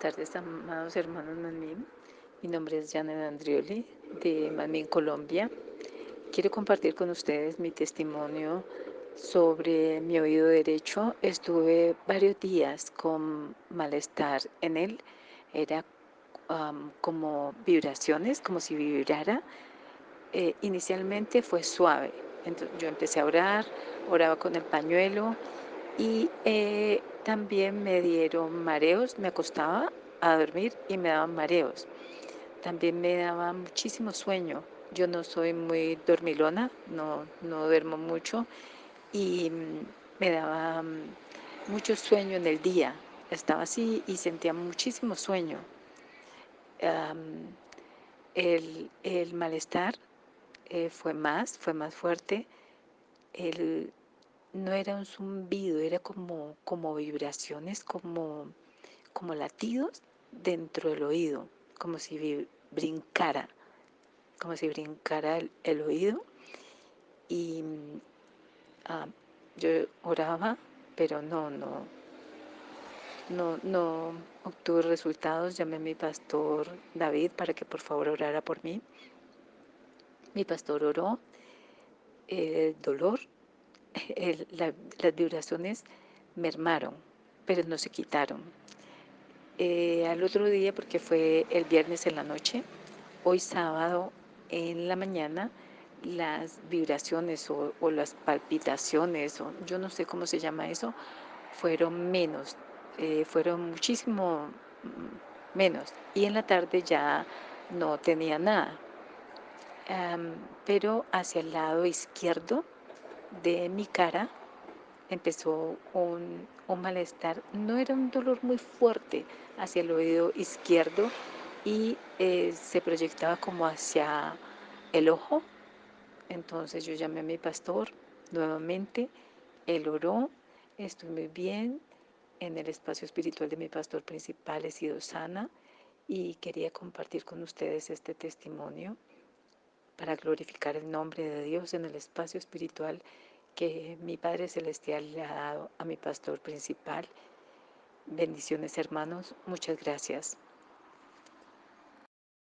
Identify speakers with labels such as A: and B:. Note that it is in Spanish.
A: Tardes, amados hermanos Manmin. Mi nombre es Janet Andrioli de Manmin, Colombia. Quiero compartir con ustedes mi testimonio sobre mi oído derecho. Estuve varios días con malestar en él. Era como vibraciones, como si vibrara. Eh, inicialmente fue suave. Entonces, yo empecé a orar, oraba con el pañuelo y eh, también me dieron mareos, me acostaba a dormir y me daban mareos. También me daba muchísimo sueño. Yo no soy muy dormilona, no, no duermo mucho y mm, me daba mm, mucho sueño en el día. Estaba así y sentía muchísimo sueño. el, el, malestar eh, fue más, fue más fuerte. El, no era un zumbido, era como, como vibraciones, como, como latidos dentro del oído, como si brincara, como si brincara el, oído. Y ah, yo oraba, pero no, no, no, no obtuve resultados. Llamé a mi pastor David para que por favor orara por mí. Mi pastor oró. El dolor las vibraciones mermaron, pero no se quitaron. Eh, al otro día, porque fue el viernes en la noche, hoy sábado en la mañana, las vibraciones o, las palpitaciones, o yo no sé cómo se llama eso, fueron menos, eh, fueron muchísimo mm, menos. Y en la tarde ya no tenía nada. pero hacia el lado izquierdo de mi cara empezó un, malestar, no era un dolor muy fuerte hacia el oído izquierdo y eh, se proyectaba como hacia el ojo. Entonces yo llamé a mi pastor nuevamente, él oró, estoy muy bien, en el espacio espiritual de mi pastor principal he sido sana y quería compartir con ustedes este testimonio para glorificar el nombre de Dios en el espacio espiritual que mi Padre Celestial le ha dado a mi pastor principal. Bendiciones hermanos, muchas gracias.